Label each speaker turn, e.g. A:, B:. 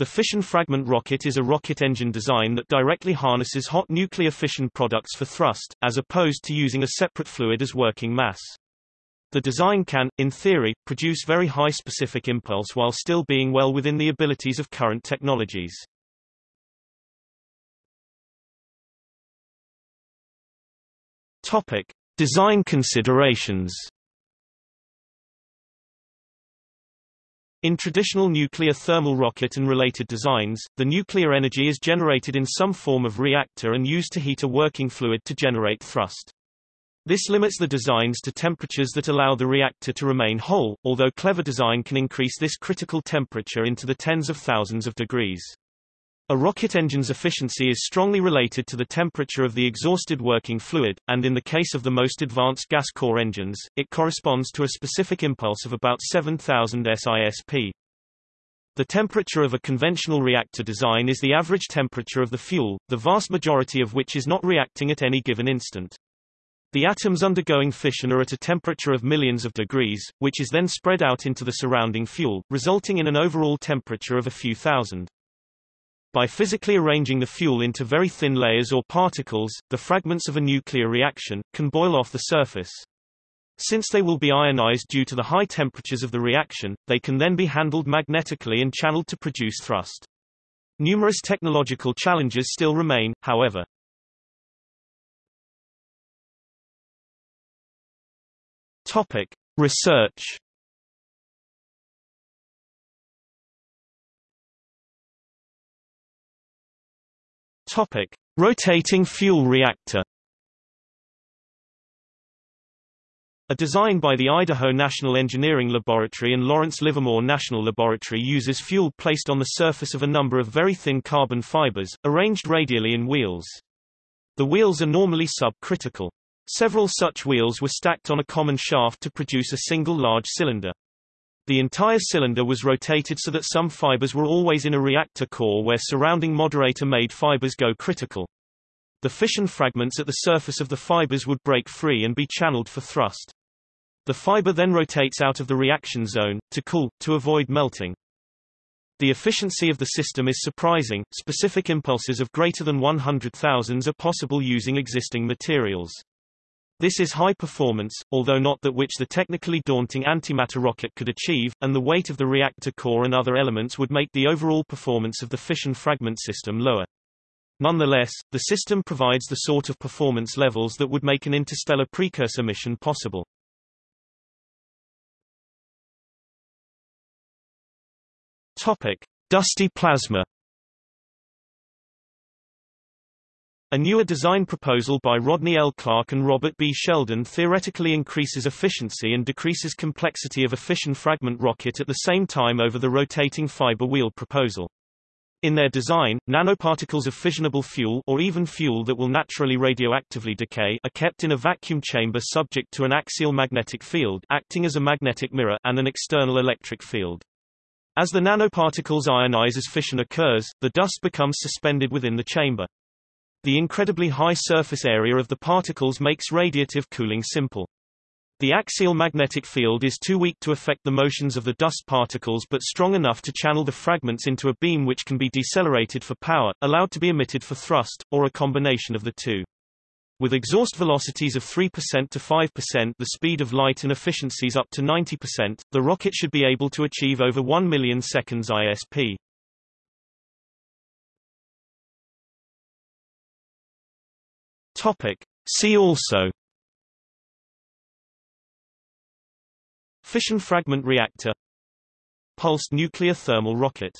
A: The fission fragment rocket is a rocket engine design that directly harnesses hot nuclear fission products for thrust, as opposed to using a separate fluid as working mass. The design can, in theory, produce very high specific impulse while still being well within the abilities of current technologies. Topic: Design considerations. In traditional nuclear thermal rocket and related designs, the nuclear energy is generated in some form of reactor and used to heat a working fluid to generate thrust. This limits the designs to temperatures that allow the reactor to remain whole, although clever design can increase this critical temperature into the tens of thousands of degrees. A rocket engine's efficiency is strongly related to the temperature of the exhausted working fluid, and in the case of the most advanced gas core engines, it corresponds to a specific impulse of about 7000 SISP. The temperature of a conventional reactor design is the average temperature of the fuel, the vast majority of which is not reacting at any given instant. The atoms undergoing fission are at a temperature of millions of degrees, which is then spread out into the surrounding fuel, resulting in an overall temperature of a few thousand. By physically arranging the fuel into very thin layers or particles, the fragments of a nuclear reaction, can boil off the surface. Since they will be ionized due to the high temperatures of the reaction, they can then be handled magnetically and channeled to produce thrust. Numerous technological challenges still remain, however. Topic: Research Topic: Rotating fuel reactor. A design by the Idaho National Engineering Laboratory and Lawrence Livermore National Laboratory uses fuel placed on the surface of a number of very thin carbon fibers, arranged radially in wheels. The wheels are normally subcritical. Several such wheels were stacked on a common shaft to produce a single large cylinder. The entire cylinder was rotated so that some fibers were always in a reactor core where surrounding moderator-made fibers go critical. The fission fragments at the surface of the fibers would break free and be channeled for thrust. The fiber then rotates out of the reaction zone, to cool, to avoid melting. The efficiency of the system is surprising, specific impulses of greater than 100,000 are possible using existing materials. This is high performance, although not that which the technically daunting antimatter rocket could achieve, and the weight of the reactor core and other elements would make the overall performance of the fission fragment system lower. Nonetheless, the system provides the sort of performance levels that would make an interstellar precursor mission possible. Topic: Dusty plasma A newer design proposal by Rodney L. Clark and Robert B. Sheldon theoretically increases efficiency and decreases complexity of a fission fragment rocket at the same time over the rotating fiber wheel proposal. In their design, nanoparticles of fissionable fuel or even fuel that will naturally radioactively decay are kept in a vacuum chamber subject to an axial magnetic field acting as a magnetic mirror and an external electric field. As the nanoparticles ionize as fission occurs, the dust becomes suspended within the chamber. The incredibly high surface area of the particles makes radiative cooling simple. The axial magnetic field is too weak to affect the motions of the dust particles but strong enough to channel the fragments into a beam which can be decelerated for power, allowed to be emitted for thrust, or a combination of the two. With exhaust velocities of 3% to 5% the speed of light and efficiencies up to 90%, the rocket should be able to achieve over 1 million seconds ISP. Topic. See also. Fission fragment reactor. Pulsed nuclear thermal rocket